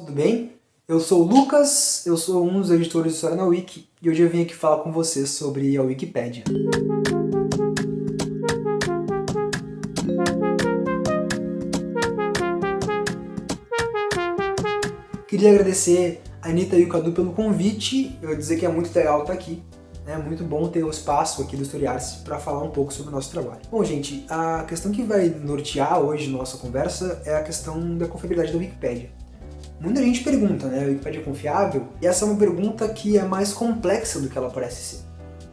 Tudo bem? Eu sou o Lucas, eu sou um dos editores de História na Wiki e hoje eu vim aqui falar com vocês sobre a Wikipédia. Queria agradecer a Anitta e o Cadu pelo convite, eu dizer que é muito legal estar aqui. É muito bom ter o um espaço aqui do Historiarse para falar um pouco sobre o nosso trabalho. Bom, gente, a questão que vai nortear hoje nossa conversa é a questão da confiabilidade da Wikipédia. Muita gente pergunta, né, a Wikipédia é confiável? E essa é uma pergunta que é mais complexa do que ela parece ser.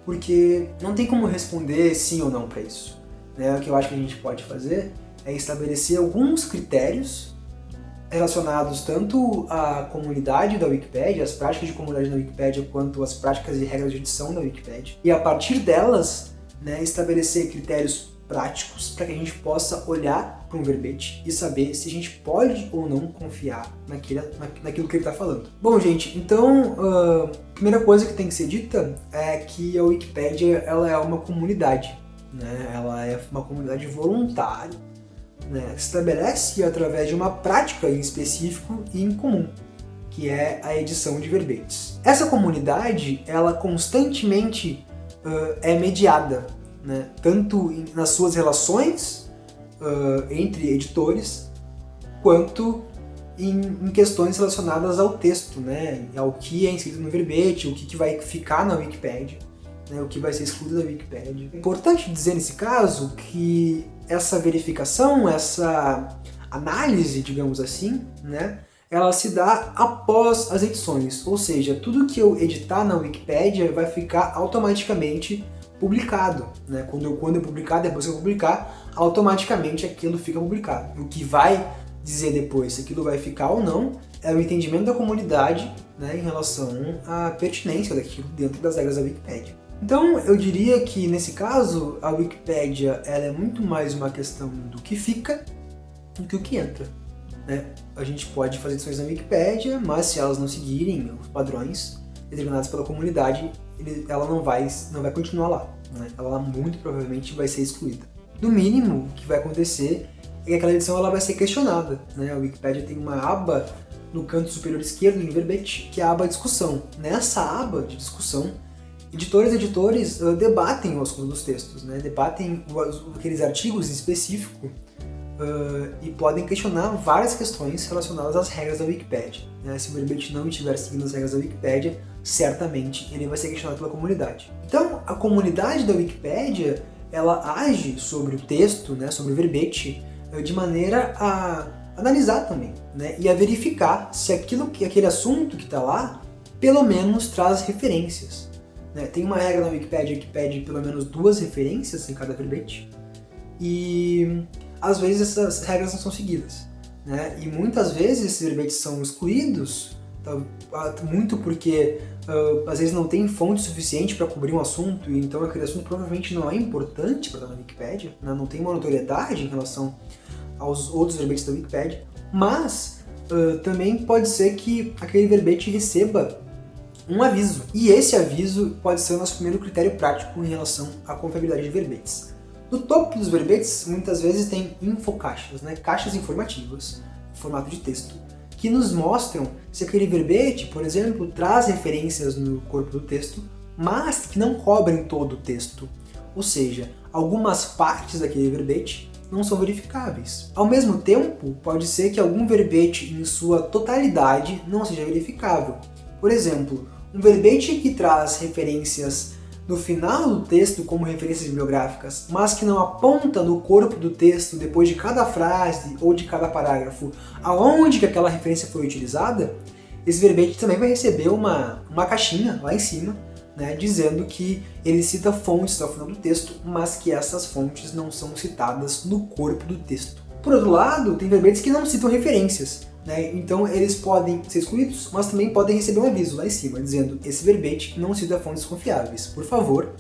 Porque não tem como responder sim ou não para isso. Né? O que eu acho que a gente pode fazer é estabelecer alguns critérios relacionados tanto à comunidade da Wikipédia, as práticas de comunidade da Wikipédia, quanto as práticas e regras de edição da Wikipédia. E a partir delas, né, estabelecer critérios práticos para que a gente possa olhar para um verbete e saber se a gente pode ou não confiar naquilo, naquilo que ele está falando. Bom, gente, então, a uh, primeira coisa que tem que ser dita é que a Wikipédia ela é uma comunidade, né? ela é uma comunidade voluntária né, estabelece através de uma prática em específico e em comum, que é a edição de verbetes. Essa comunidade, ela constantemente uh, é mediada, né, tanto em, nas suas relações uh, entre editores, quanto em, em, questões relacionadas ao texto, né, ao que é inscrito no verbete, o que, que vai ficar na Wikipédia né, o que vai ser excluído da Wikipedia. É importante dizer nesse caso que essa verificação, essa análise, digamos assim, né, ela se dá após as edições, ou seja, tudo que eu editar na Wikipedia vai ficar automaticamente publicado. Né? Quando, eu, quando eu publicar, depois que eu publicar, automaticamente aquilo fica publicado. O que vai dizer depois se aquilo vai ficar ou não é o entendimento da comunidade né, em relação à pertinência daquilo dentro das regras da Wikipedia. Então eu diria que nesse caso a Wikipédia ela é muito mais uma questão do que fica do que o que entra. Né? A gente pode fazer edições na Wikipédia, mas se elas não seguirem os padrões determinados pela comunidade, ela não vai, não vai continuar lá. Né? Ela muito provavelmente vai ser excluída. No mínimo, o que vai acontecer é que aquela edição ela vai ser questionada. Né? A Wikipédia tem uma aba no canto superior esquerdo em verbete, que é a aba discussão. Nessa aba de discussão, editores e editores uh, debatem o assunto dos textos, né? debatem aqueles artigos em específico uh, e podem questionar várias questões relacionadas às regras da Wikipedia. Né? Se o verbete não estiver seguindo as regras da Wikipedia, certamente ele vai ser questionado pela comunidade. Então, a comunidade da Wikipedia ela age sobre o texto, né, sobre o verbete, uh, de maneira a analisar também, né, e a verificar se aquilo que aquele assunto que está lá, pelo menos traz referências. Né? Tem uma regra na Wikipedia que pede pelo menos duas referências em cada verbete, e às vezes essas regras não são seguidas. Né? E muitas vezes esses verbetes são excluídos, tá? muito porque uh, às vezes não tem fonte suficiente para cobrir um assunto, e então aquele assunto provavelmente não é importante para estar na Wikipedia, né? não tem uma notoriedade em relação aos outros verbetes da Wikipedia, mas uh, também pode ser que aquele verbete receba um aviso. E esse aviso pode ser o nosso primeiro critério prático em relação à confiabilidade de verbetes. No topo dos verbetes, muitas vezes tem infocaixas, né? caixas informativas, formato de texto, que nos mostram se aquele verbete, por exemplo, traz referências no corpo do texto, mas que não cobrem todo o texto. Ou seja, algumas partes daquele verbete não são verificáveis. Ao mesmo tempo, pode ser que algum verbete em sua totalidade não seja verificável. Por exemplo, um verbete que traz referências no final do texto como referências bibliográficas, mas que não aponta no corpo do texto, depois de cada frase ou de cada parágrafo, aonde que aquela referência foi utilizada, esse verbete também vai receber uma, uma caixinha lá em cima, né, dizendo que ele cita fontes ao final do texto, mas que essas fontes não são citadas no corpo do texto. Por outro lado, tem verbetes que não citam referências, né? Então eles podem ser excluídos, mas também podem receber um aviso lá em cima, dizendo esse verbete não cita fontes confiáveis. Por favor,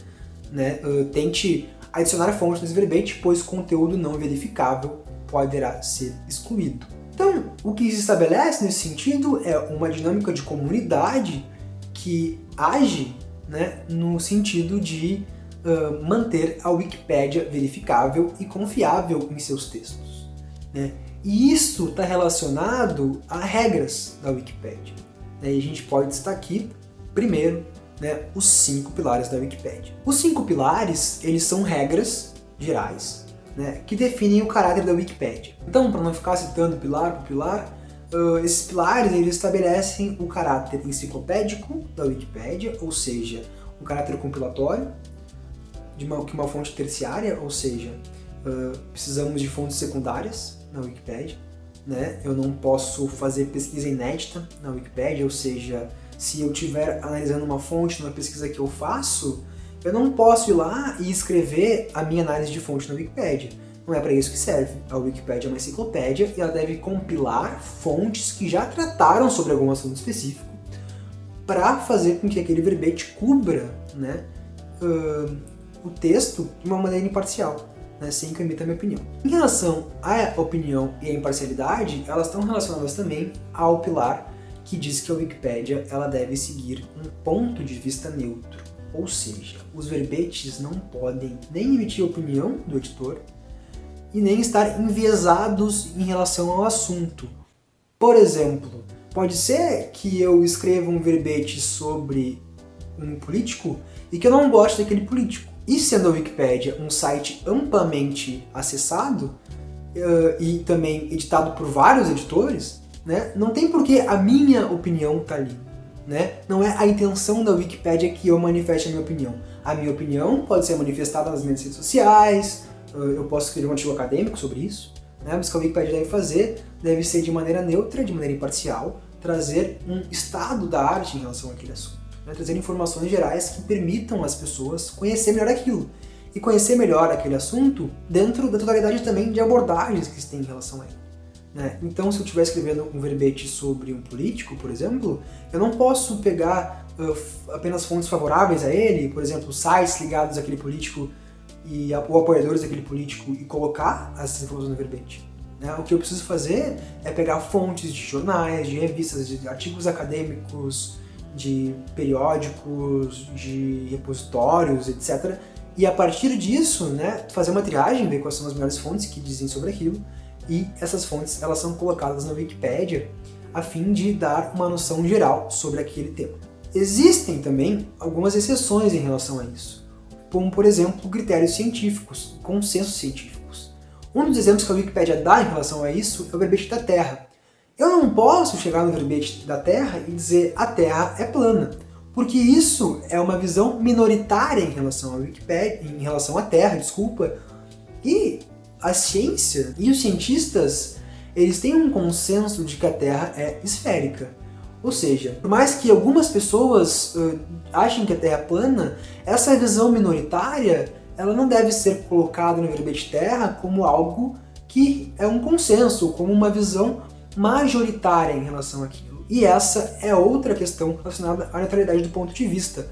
né, uh, tente adicionar fontes nesse verbete, pois conteúdo não verificável poderá ser excluído. Então, o que se estabelece nesse sentido é uma dinâmica de comunidade que age né, no sentido de uh, manter a Wikipédia verificável e confiável em seus textos. Né? E isso está relacionado a regras da Wikipedia. E a gente pode destacar aqui, primeiro, né, os cinco pilares da Wikipedia. Os cinco pilares, eles são regras gerais, né, que definem o caráter da Wikipedia. Então, para não ficar citando pilar por pilar, uh, esses pilares eles estabelecem o caráter enciclopédico da Wikipedia, ou seja, um caráter compilatório, de uma, que uma fonte terciária, ou seja, uh, precisamos de fontes secundárias na Wikipedia. Né? Eu não posso fazer pesquisa inédita na Wikipedia, ou seja, se eu estiver analisando uma fonte numa pesquisa que eu faço, eu não posso ir lá e escrever a minha análise de fonte na Wikipedia. Não é para isso que serve. A Wikipedia é uma enciclopédia e ela deve compilar fontes que já trataram sobre algum assunto específico para fazer com que aquele verbete cubra né, uh, o texto de uma maneira imparcial, né, sem que eu emita a minha opinião. Em relação à opinião e à imparcialidade, elas estão relacionadas também ao pilar que diz que a Wikipédia ela deve seguir um ponto de vista neutro, ou seja, os verbetes não podem nem emitir opinião do editor e nem estar enviesados em relação ao assunto. Por exemplo, pode ser que eu escreva um verbete sobre um político e que eu não goste daquele político. E sendo a Wikipédia um site amplamente acessado uh, e também editado por vários editores, né? Não tem por que a minha opinião tá ali. Né? Não é a intenção da Wikipedia que eu manifeste a minha opinião. A minha opinião pode ser manifestada nas minhas redes sociais, eu posso escrever um artigo acadêmico sobre isso, né? mas o que a Wikipedia deve fazer deve ser de maneira neutra, de maneira imparcial, trazer um estado da arte em relação àquele assunto. Né? Trazer informações gerais que permitam as pessoas conhecer melhor aquilo. E conhecer melhor aquele assunto dentro da totalidade também de abordagens que se tem em relação a ele. Né? Então, se eu estiver escrevendo um verbete sobre um político, por exemplo, eu não posso pegar uh, apenas fontes favoráveis a ele, por exemplo, sites ligados àquele político e, ou apoiadores daquele político e colocar essas informações no verbete. Né? O que eu preciso fazer é pegar fontes de jornais, de revistas, de artigos acadêmicos, de periódicos, de repositórios, etc. E a partir disso, né, fazer uma triagem, ver quais são as melhores fontes que dizem sobre aquilo, e essas fontes elas são colocadas na Wikipédia a fim de dar uma noção geral sobre aquele tema. Existem também algumas exceções em relação a isso, como por exemplo critérios científicos, consensos científicos. Um dos exemplos que a Wikipédia dá em relação a isso é o verbete da Terra. Eu não posso chegar no verbete da Terra e dizer a Terra é plana, porque isso é uma visão minoritária em relação à Wikipédia, em relação à Terra, desculpa, e a ciência e os cientistas eles têm um consenso de que a Terra é esférica. Ou seja, por mais que algumas pessoas uh, achem que a Terra é plana, essa visão minoritária ela não deve ser colocada no verbete Terra como algo que é um consenso, como uma visão majoritária em relação àquilo. E essa é outra questão relacionada à neutralidade do ponto de vista.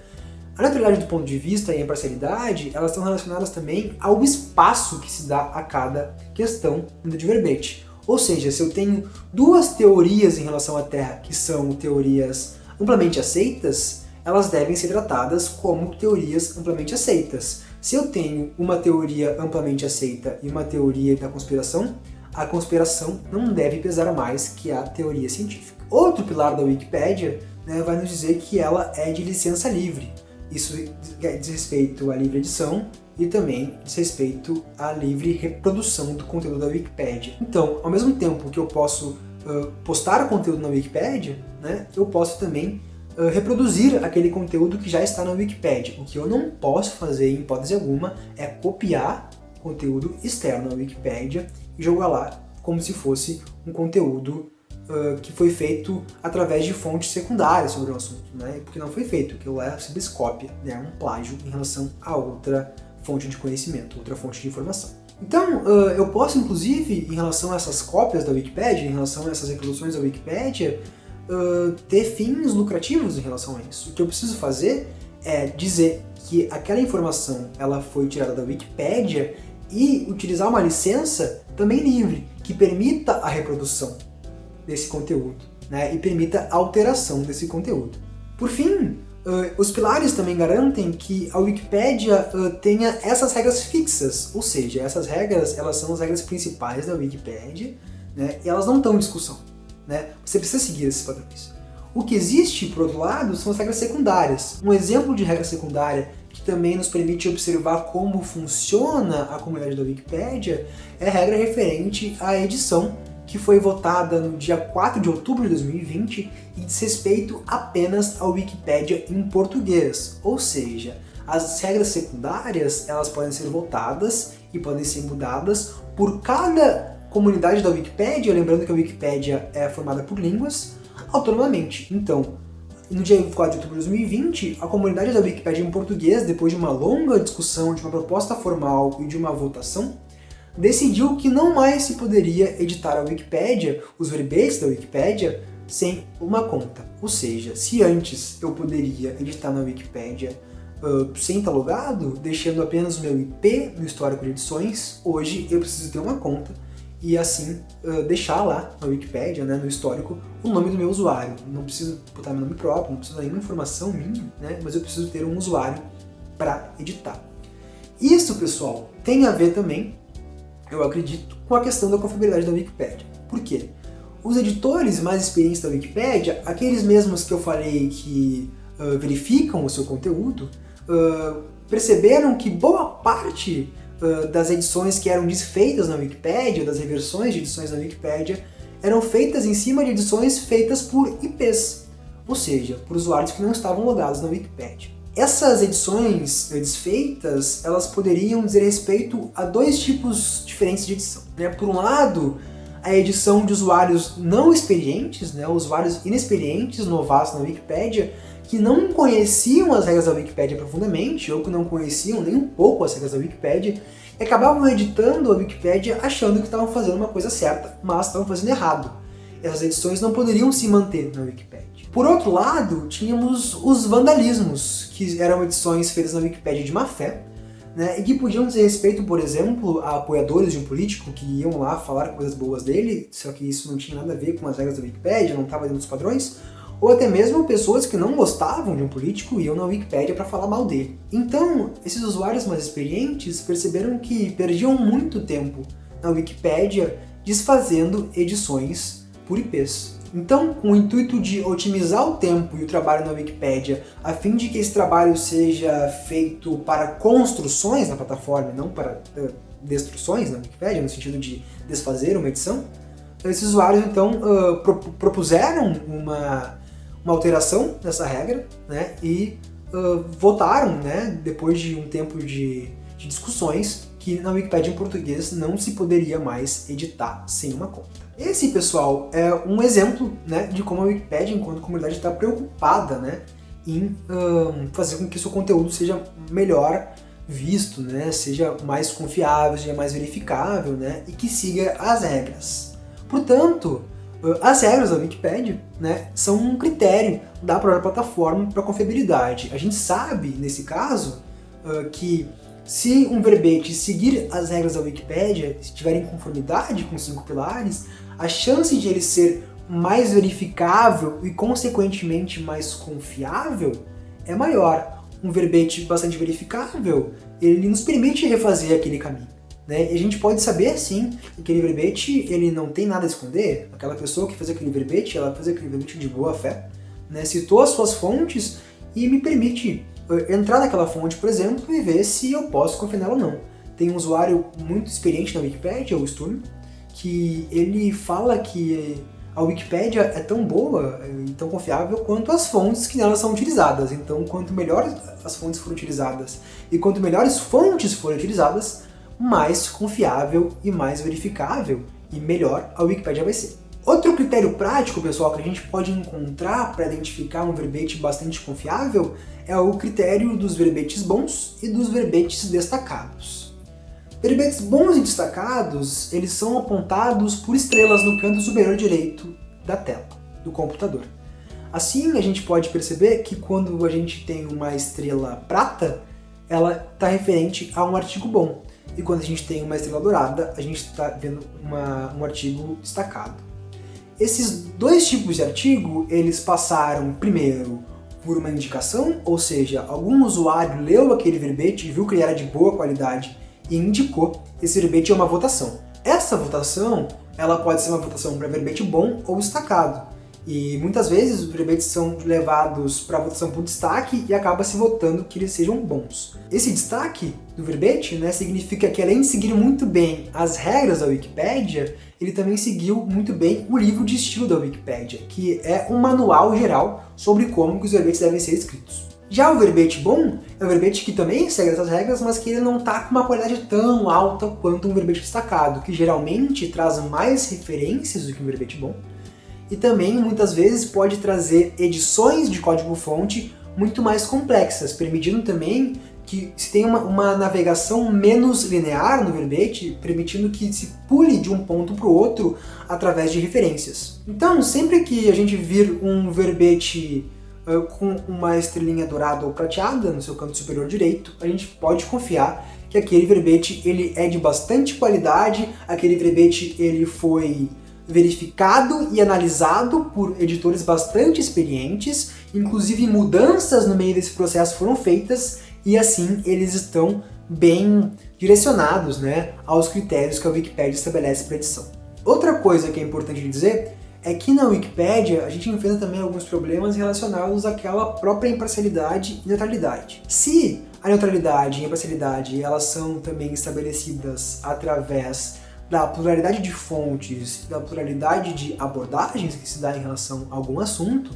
A neutralidade do ponto de vista e a imparcialidade, elas estão relacionadas também ao espaço que se dá a cada questão de verbete. Ou seja, se eu tenho duas teorias em relação à Terra que são teorias amplamente aceitas, elas devem ser tratadas como teorias amplamente aceitas. Se eu tenho uma teoria amplamente aceita e uma teoria da conspiração, a conspiração não deve pesar mais que a teoria científica. Outro pilar da Wikipédia né, vai nos dizer que ela é de licença livre. Isso diz respeito à livre edição e também diz respeito à livre reprodução do conteúdo da Wikipédia. Então, ao mesmo tempo que eu posso uh, postar conteúdo na Wikipédia, né, eu posso também reproduzir aquele conteúdo que já está na Wikipédia. O que eu não posso fazer, em hipótese alguma, é copiar conteúdo externo na Wikipédia e jogar lá como se fosse um conteúdo uh, que foi feito através de fontes secundárias sobre o assunto, né? porque não foi feito, aquilo é simples cópia, né? um plágio em relação a outra fonte de conhecimento, outra fonte de informação. Então, uh, eu posso, inclusive, em relação a essas cópias da Wikipédia, em relação a essas reproduções da Wikipédia, uh, ter fins lucrativos em relação a isso. O que eu preciso fazer é dizer que aquela informação ela foi tirada da Wikipédia e utilizar uma licença também livre, que permita a reprodução desse conteúdo né, e permita a alteração desse conteúdo. Por fim, uh, os pilares também garantem que a Wikipédia uh, tenha essas regras fixas, ou seja, essas regras elas são as regras principais da Wikipédia, né? E elas não estão em discussão, né? Você precisa seguir esses padrões. O que existe, por outro lado, são as regras secundárias. Um exemplo de regra secundária que também nos permite observar como funciona a comunidade da Wikipédia é a regra referente à edição que foi votada no dia 4 de outubro de 2020 e diz respeito apenas à Wikipédia em português, ou seja, as regras secundárias elas podem ser votadas e podem ser mudadas por cada comunidade da Wikipédia, lembrando que a Wikipédia é formada por línguas, autonomamente. Então, no dia 4 de outubro de 2020, a comunidade da Wikipédia em português, depois de uma longa discussão, de uma proposta formal e de uma votação, decidiu que não mais se poderia editar a Wikipédia, os verbetes da Wikipédia, sem uma conta. Ou seja, se antes eu poderia editar na Wikipédia uh, sem estar logado, deixando apenas o meu IP no histórico de edições, hoje eu preciso ter uma conta e assim uh, deixar lá na Wikipédia, né, no histórico, o nome do meu usuário. Não preciso botar meu nome próprio, não preciso dar nenhuma informação minha, né, mas eu preciso ter um usuário para editar. Isso, pessoal, tem a ver também, eu acredito, com a questão da confiabilidade da Wikipédia. Por quê? Os editores mais experientes da Wikipédia, aqueles mesmos que eu falei que uh, verificam o seu conteúdo, uh, perceberam que boa parte uh, das edições que eram desfeitas na Wikipédia, das reversões de edições na Wikipédia, eram feitas em cima de edições feitas por IPs, ou seja, por usuários que não estavam logados na Wikipédia. Essas edições desfeitas, elas poderiam dizer respeito a dois tipos diferentes de edição. Né? Por um lado, a edição de usuários não experientes, né? usuários inexperientes, novatos na Wikipédia, que não conheciam as regras da Wikipédia profundamente, ou que não conheciam nem um pouco as regras da Wikipédia, e acabavam editando a Wikipédia achando que estavam fazendo uma coisa certa, mas estavam fazendo errado. Essas edições não poderiam se manter na Wikipédia. Por outro lado, tínhamos os vandalismos, que eram edições feitas na Wikipédia de má fé, né, e que podiam dizer respeito, por exemplo, a apoiadores de um político que iam lá falar coisas boas dele, só que isso não tinha nada a ver com as regras da Wikipédia, não estava dentro dos padrões, ou até mesmo pessoas que não gostavam de um político iam na Wikipédia para falar mal dele. Então, esses usuários mais experientes perceberam que perdiam muito tempo na Wikipédia desfazendo edições por IPs. Então, com o intuito de otimizar o tempo e o trabalho na Wikipédia, a fim de que esse trabalho seja feito para construções na plataforma, não para uh, destruções na Wikipédia, no sentido de desfazer uma edição, esses usuários então uh, pro propuseram uma, uma alteração nessa regra né, e uh, votaram, né, depois de um tempo de, de discussões, que na Wikipédia em português não se poderia mais editar sem uma conta. Esse, pessoal, é um exemplo né, de como a Wikipédia, enquanto comunidade, está preocupada né, em um, fazer com que seu conteúdo seja melhor visto, né, seja mais confiável, seja mais verificável né, e que siga as regras. Portanto, as regras da Wikipédia né, são um critério da própria plataforma para confiabilidade. A gente sabe, nesse caso, que se um verbete seguir as regras da Wikipédia, estiver em conformidade com os cinco pilares, a chance de ele ser mais verificável e, consequentemente, mais confiável é maior. Um verbete bastante verificável, ele nos permite refazer aquele caminho. Né? E a gente pode saber, sim, que aquele verbete ele não tem nada a esconder. Aquela pessoa que fez aquele verbete, ela fez aquele verbete de boa fé, né? citou as suas fontes e me permite eh, entrar naquela fonte, por exemplo, e ver se eu posso confiar nela ou não. Tem um usuário muito experiente na Wikipedia, o Sturm, que ele fala que a Wikipédia é tão boa e tão confiável quanto as fontes que nelas são utilizadas. Então, quanto melhor as fontes forem utilizadas e quanto melhores fontes forem utilizadas, mais confiável e mais verificável e melhor a Wikipédia vai ser. Outro critério prático, pessoal, que a gente pode encontrar para identificar um verbete bastante confiável é o critério dos verbetes bons e dos verbetes destacados. Verbetes bons e destacados, eles são apontados por estrelas no canto superior direito da tela do computador. Assim, a gente pode perceber que quando a gente tem uma estrela prata, ela está referente a um artigo bom. E quando a gente tem uma estrela dourada, a gente está vendo uma, um artigo destacado. Esses dois tipos de artigo, eles passaram primeiro por uma indicação, ou seja, algum usuário leu aquele verbete viu que ele era de boa qualidade e indicou esse verbete a uma votação. Essa votação ela pode ser uma votação para verbete bom ou destacado. E muitas vezes os verbetes são levados para votação por destaque e acaba se votando que eles sejam bons. Esse destaque do verbete né, significa que além de seguir muito bem as regras da Wikipédia, ele também seguiu muito bem o livro de estilo da Wikipédia, que é um manual geral sobre como os verbetes devem ser escritos. Já o verbete bom é um verbete que também segue essas regras, mas que ele não está com uma qualidade tão alta quanto um verbete destacado, que geralmente traz mais referências do que um verbete bom, e também muitas vezes pode trazer edições de código-fonte muito mais complexas, permitindo também que se tenha uma, uma, navegação menos linear no verbete, permitindo que se pule de um ponto para o outro através de referências. Então, sempre que a gente vir um verbete uh, com uma estrelinha dourada ou prateada no seu canto superior direito, a gente pode confiar que aquele verbete ele é de bastante qualidade, aquele verbete ele foi verificado e analisado por editores bastante experientes, inclusive mudanças no meio desse processo foram feitas e assim eles estão bem direcionados né, aos critérios que a Wikipédia estabelece para edição. Outra coisa que é importante dizer é que na Wikipédia a gente enfrenta também alguns problemas relacionados àquela própria imparcialidade e neutralidade. Se a neutralidade e a imparcialidade elas são também estabelecidas através da pluralidade de fontes, da pluralidade de abordagens que se dá em relação a algum assunto,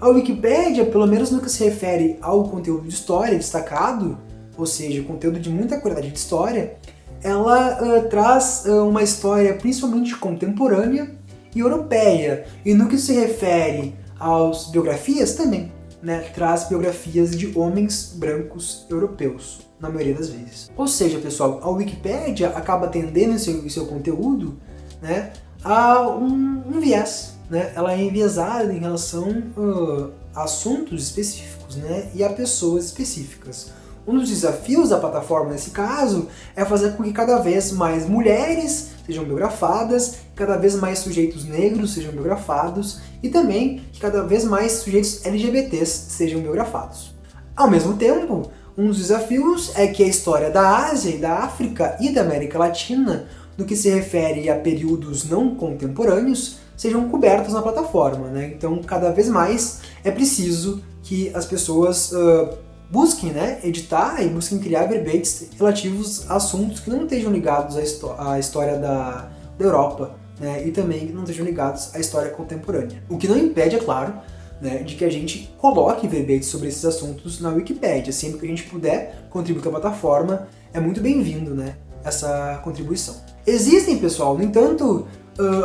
a Wikipédia, pelo menos no que se refere ao conteúdo de história destacado, ou seja, conteúdo de muita qualidade de história, ela uh, traz uh, uma história principalmente contemporânea e europeia, e no que se refere às biografias também né, traz biografias de homens brancos europeus, na maioria das vezes. Ou seja, pessoal, a Wikipédia acaba atendendo em seu, seu conteúdo né, a um, um, viés. Né? Ela é enviesada em relação uh, a assuntos específicos né, e a pessoas específicas. Um dos desafios da plataforma nesse caso é fazer com que cada vez mais mulheres sejam biografadas, cada vez mais sujeitos negros sejam biografados e também que cada vez mais sujeitos LGBTs sejam biografados. Ao mesmo tempo, um dos desafios é que a história da Ásia e da África e da América Latina, no que se refere a períodos não contemporâneos, sejam cobertos na plataforma. Né? Então, cada vez mais é preciso que as pessoas uh, busquem né, editar e busquem criar verbetes relativos a assuntos que não estejam ligados à, à história da, da Europa né, e também que não estejam ligados à história contemporânea. O que não impede, é claro, né, de que a gente coloque verbetes sobre esses assuntos na Wikipédia. Sempre que a gente puder contribuir com a plataforma, é muito bem-vindo né, essa contribuição. Existem, pessoal, no entanto,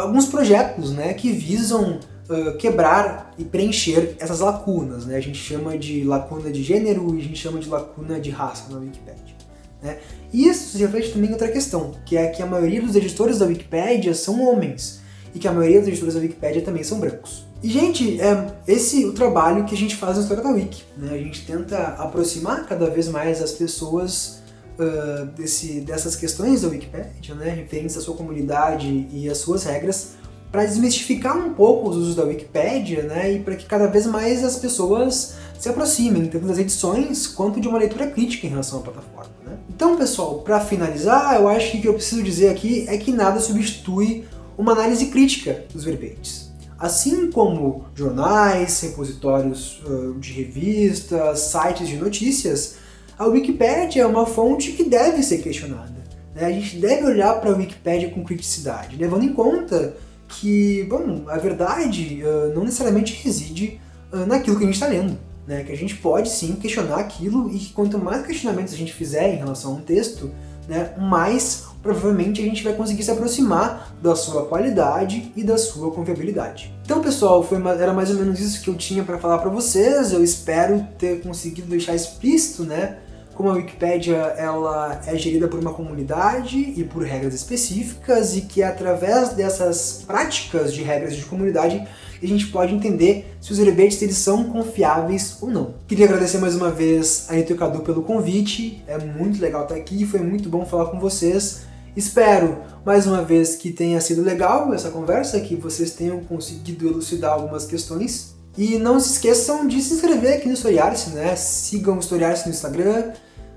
alguns projetos né, que visam uh, quebrar e preencher essas lacunas. Né? A gente chama de lacuna de gênero e a gente chama de lacuna de raça na Wikipedia. Né? E isso se reflete também em outra questão, que é que a maioria dos editores da Wikipedia são homens, e que a maioria dos editores da Wikipedia também são brancos. E, gente, é esse o trabalho que a gente faz na história da Wiki. Né? A gente tenta aproximar cada vez mais as pessoas uh, desse, dessas questões da Wikipedia, né? referentes à sua comunidade e às suas regras, para desmistificar um pouco os usos da Wikipédia, né, e para que cada vez mais as pessoas se aproximem, tanto das edições quanto de uma leitura crítica em relação à plataforma. Né? Então, pessoal, para finalizar, eu acho que o que eu preciso dizer aqui é que nada substitui uma análise crítica dos verbetes. Assim como jornais, repositórios uh, de revistas, sites de notícias, a Wikipédia é uma fonte que deve ser questionada. Né? A gente deve olhar para a Wikipédia com criticidade, levando em conta que, bom, a verdade uh, não necessariamente reside uh, naquilo que a gente está lendo. Né? Que a gente pode sim questionar aquilo e que quanto mais questionamentos a gente fizer em relação a um texto, né, mais provavelmente a gente vai conseguir se aproximar da sua qualidade e da sua confiabilidade. Então pessoal, foi, era mais ou menos isso que eu tinha para falar para vocês, eu espero ter conseguido deixar explícito né, como a Wikipédia ela é gerida por uma comunidade e por regras específicas e que é através dessas práticas de regras de comunidade a gente pode entender se os verbetes eles são confiáveis ou não. Queria agradecer mais uma vez a e Cadu pelo convite, é muito legal estar aqui, foi muito bom falar com vocês. Espero, mais uma vez, que tenha sido legal essa conversa, que vocês tenham conseguido elucidar algumas questões e não se esqueçam de se inscrever aqui no Historiarse, né? Sigam o Historiarse no Instagram,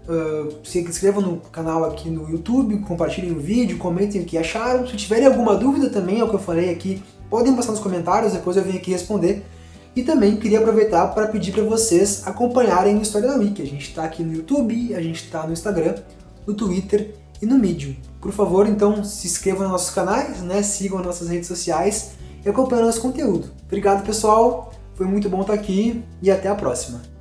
uh, se inscrevam no canal aqui no YouTube, compartilhem o vídeo, comentem o que acharam. Se tiverem alguma dúvida também, é que eu falei aqui, podem passar nos comentários, depois eu venho aqui responder. E também queria aproveitar para pedir para vocês acompanharem o História da Wiki. A gente está aqui no YouTube, a gente está no Instagram, no Twitter e no Medium. Por favor, então, se inscrevam nos nossos canais, né? sigam nossas redes sociais e acompanhem nosso conteúdo. Obrigado, pessoal! Foi muito bom estar aqui e até a próxima!